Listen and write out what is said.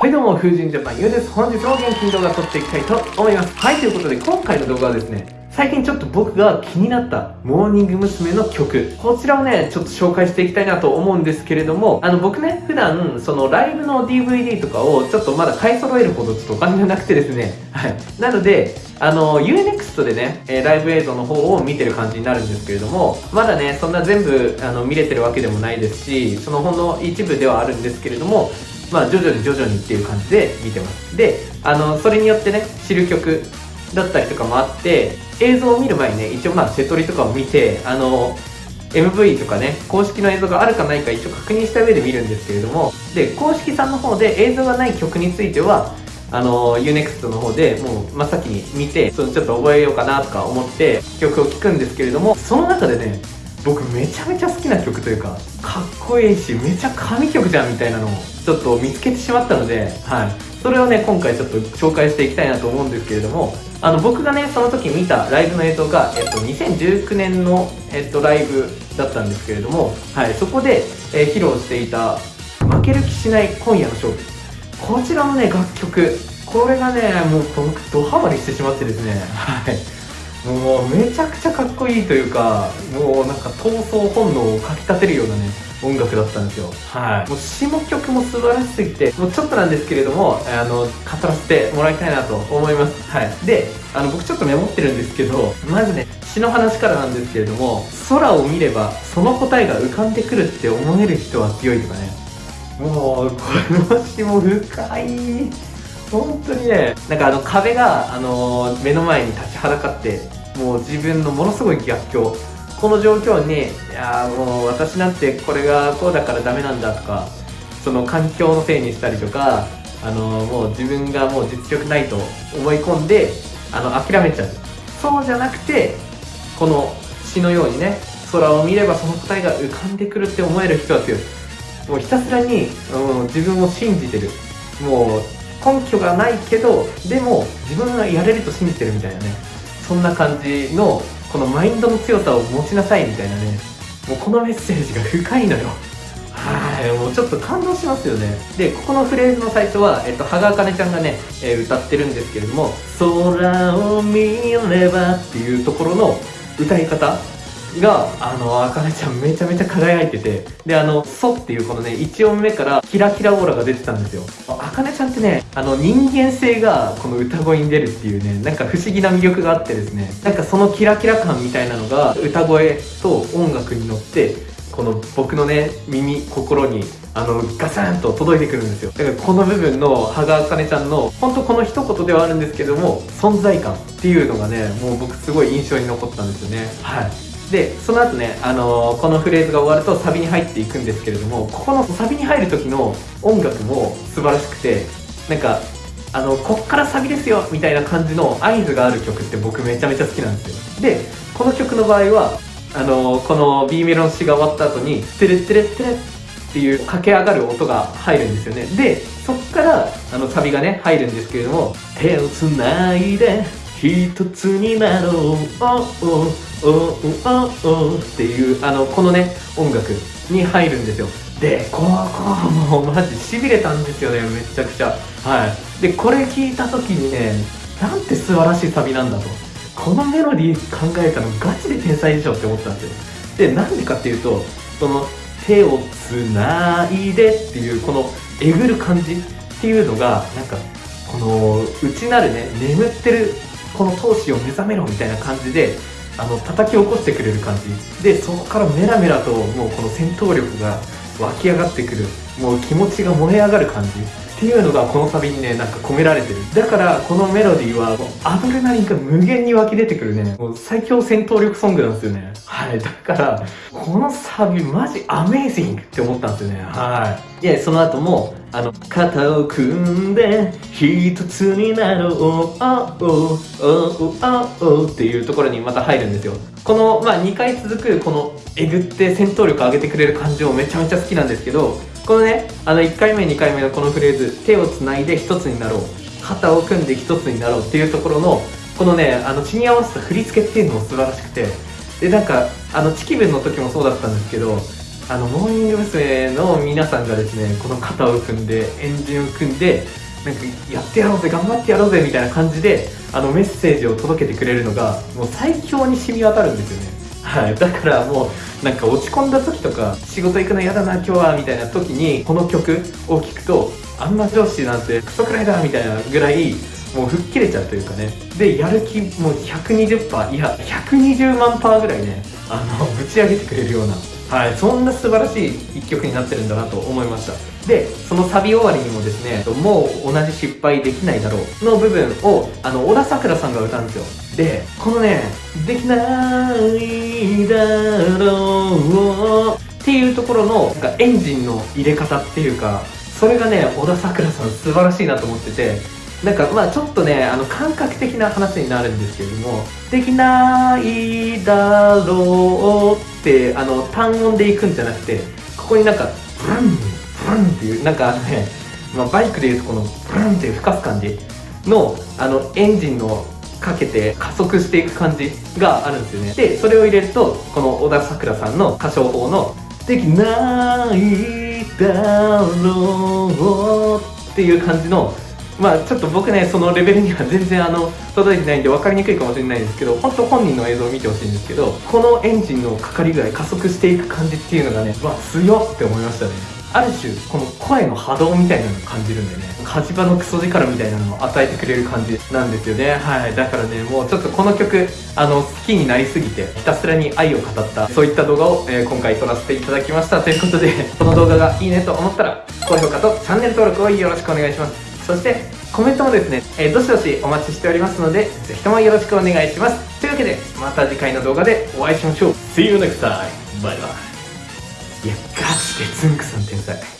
はいどうも、風神ジャパンゆうです。本日も元気に動画撮っていきたいと思います。はい、ということで今回の動画はですね、最近ちょっと僕が気になったモーニング娘。の曲。こちらをね、ちょっと紹介していきたいなと思うんですけれども、あの僕ね、普段そのライブの DVD とかをちょっとまだ買い揃えるほどちょっとお金がなくてですね、はい。なので、あの、UNEXT でね、え、ライブ映像の方を見てる感じになるんですけれども、まだね、そんな全部あの見れてるわけでもないですし、そのほんの一部ではあるんですけれども、まあ、徐々に徐々にっていう感じで見てます。であのそれによってね知る曲だったりとかもあって映像を見る前にね一応まあセトリとかを見てあの MV とかね公式の映像があるかないか一応確認した上で見るんですけれどもで公式さんの方で映像がない曲についてはあの UNEXT の方でもう真っ先に見てそのちょっと覚えようかなとか思って曲を聴くんですけれどもその中でね僕めちゃめちゃ好きな曲というかかっこいいしめちゃ神曲じゃんみたいなのをちょっと見つけてしまったので、はい、それをね今回ちょっと紹介していきたいなと思うんですけれどもあの僕がねその時見たライブの映像が、えっと、2019年の、えっと、ライブだったんですけれども、はい、そこで、えー、披露していた「負ける気しない今夜の勝負」こちらのね楽曲。これがねもう僕ドハマりしてしまってですねはい。もうめちゃくちゃかっこいいというかもうなんか闘争本能をかきたてるようなね音楽だったんですよ。はい。もう詞も曲も素晴らしすぎてもうちょっとなんですけれどもあの語らせてもらいたいなと思います。はい。であの僕ちょっとメモってるんですけどまずね詩の話からなんですけれども空を見ればその答えが浮かんでくるって思える人は強いとかね。もうこの詩も深い本当にねなんかあの壁が、あの、目の前に立ちはだかってもう自分のものすごい逆境。この状況にいやもう私なんてこれがこうだからダメなんだとかその環境のせいにしたりとかあの、もう自分がもう実力ないと思い込んであの諦めちゃう。そうじゃなくてこの詩のようにね空を見ればその答えが浮かんでくるって思える人は強い。もうひたすらに、うん、自分を信じてる。もう根拠がないけどでも自分がやれると信じてるみたいなね。そんな感じのこのマインドの強さを持ちなさいみたいなね。もうこのメッセージが深いのよ。はいもうちょっと感動しますよね。でここのフレーズの最初は、えっと、羽賀茜ちゃんがね、えー、歌ってるんですけれども「空を見れば」っていうところの歌い方。が、あの、あかねちゃんめちゃめちゃ輝いてて、で、あの、ソっていうこのね、1音目からキラキラオーラが出てたんですよ。あかねちゃんってね、あの、人間性がこの歌声に出るっていうね、なんか不思議な魅力があってですね、なんかそのキラキラ感みたいなのが、歌声と音楽に乗って、この僕のね、耳、心にあのガサンと届いてくるんですよ。だからこの部分の羽賀茜ちゃんの本当この一言ではあるんですけども存在感っていうのがねもう僕すごい印象に残ったんですよね。はい。でその後ね、あのー、このフレーズが終わるとサビに入っていくんですけれどもここのサビに入る時の音楽も素晴らしくてなんかあのこっからサビですよみたいな感じの合図がある曲って僕めちゃめちゃ好きなんですよ。でこの曲の場合はあのー、この B メロの詩が終わった後に「テレテレテレ」っていう駆け上がる音が入るんですよね。でそっからあのサビがね入るんですけれども「手をつないで一つになろう」おおおおおっていうあのこのね音楽に入るんですよ。でここもうマジしびれたんですよねめちゃくちゃ。はい。でこれ聞いた時にねなんて素晴らしいサビなんだと。このメロディー考えたのガチで天才でしょって思ったんですよ。でなんでかっていうとその手をつないでっていうこのえぐる感じっていうのがなんかこの内なるね眠ってるこの闘志を目覚めろみたいな感じであの叩き起こしてくれる感じ。でそこからメラメラともうこの戦闘力が湧き上がってくる。もう気持ちが燃え上がる感じ。っていうのがこのサビにねなんか込められてる。だからこのメロディーはもうアドレナリンが無限に湧き出てくるね。もう最強戦闘力ソングなんですよね。はい。だからこのサビマジアメージングって思ったんですよね。はい。でその後もあの肩を組んで一つになろうあおおおおおっていうところにまた入るんですよ。この、まあ、2回続くこのえぐって戦闘力上げてくれる感じもめちゃめちゃ好きなんですけどこのねあの1回目2回目のこのフレーズ手をつないで一つになろう肩を組んで一つになろうっていうところのこのねあの血に合わせた振り付けっていうのも素晴らしくてでなんかあのチキブンの時もそうだったんですけどあの、モーニング娘。の皆さんがですね、この肩を組んで、エンジンを組んで、なんか、やってやろうぜ、頑張ってやろうぜ、みたいな感じで、あの、メッセージを届けてくれるのが、もう最強に染み渡るんですよね。はい。だからもう、なんか落ち込んだ時とか、仕事行くの嫌だな、今日は、みたいな時に、この曲を聴くと、あんな上司なんてクソくらいだ、みたいなぐらい、もう吹っ切れちゃうというかね。で、やる気もう120%、いや、120万パーぐらいね、あの、ぶち上げてくれるような、はい、そんな素晴らしい一曲になってるんだなと思いました。で、そのサビ終わりにもですね、もう同じ失敗できないだろうの部分を、あの、小田桜さんが歌うんですよ。で、このね、できないだろうっていうところの、なんかエンジンの入れ方っていうか、それがね、小田桜さん素晴らしいなと思ってて、なんかまあちょっとね、あの感覚的な話になるんですけれども、できないだろうってあの単音でいくんじゃなくて、ここになんか、ブラン、ブランっていう、なんかね、まあ、バイクでいうとこのブランっていう吹かす感じの、あのエンジンのかけて加速していく感じがあるんですよね。で、それを入れると、この小田さくらさんの歌唱法の、できないだろうっていう感じのまあちょっと僕ねそのレベルには全然あの届いてないんで分かりにくいかもしれないですけど本当本人の映像を見てほしいんですけどこのエンジンのかかりぐらい加速していく感じっていうのがねわ強って思いましたね。ある種この声の波動みたいなのを感じるんでね火事場のクソ力みたいなのを与えてくれる感じなんですよね。はい。だからねもうちょっとこの曲あの好きになりすぎてひたすらに愛を語ったそういった動画を、えー、今回撮らせていただきました。ということでこの動画がいいねと思ったら高評価とチャンネル登録をよろしくお願いしますそしてコメントもですね、えー、どしどしお待ちしておりますので、ぜひともよろしくお願いします。というわけで、また次回の動画でお会いしましょう。See you next time! バイバイ。いや、ガチでつんくさん天才。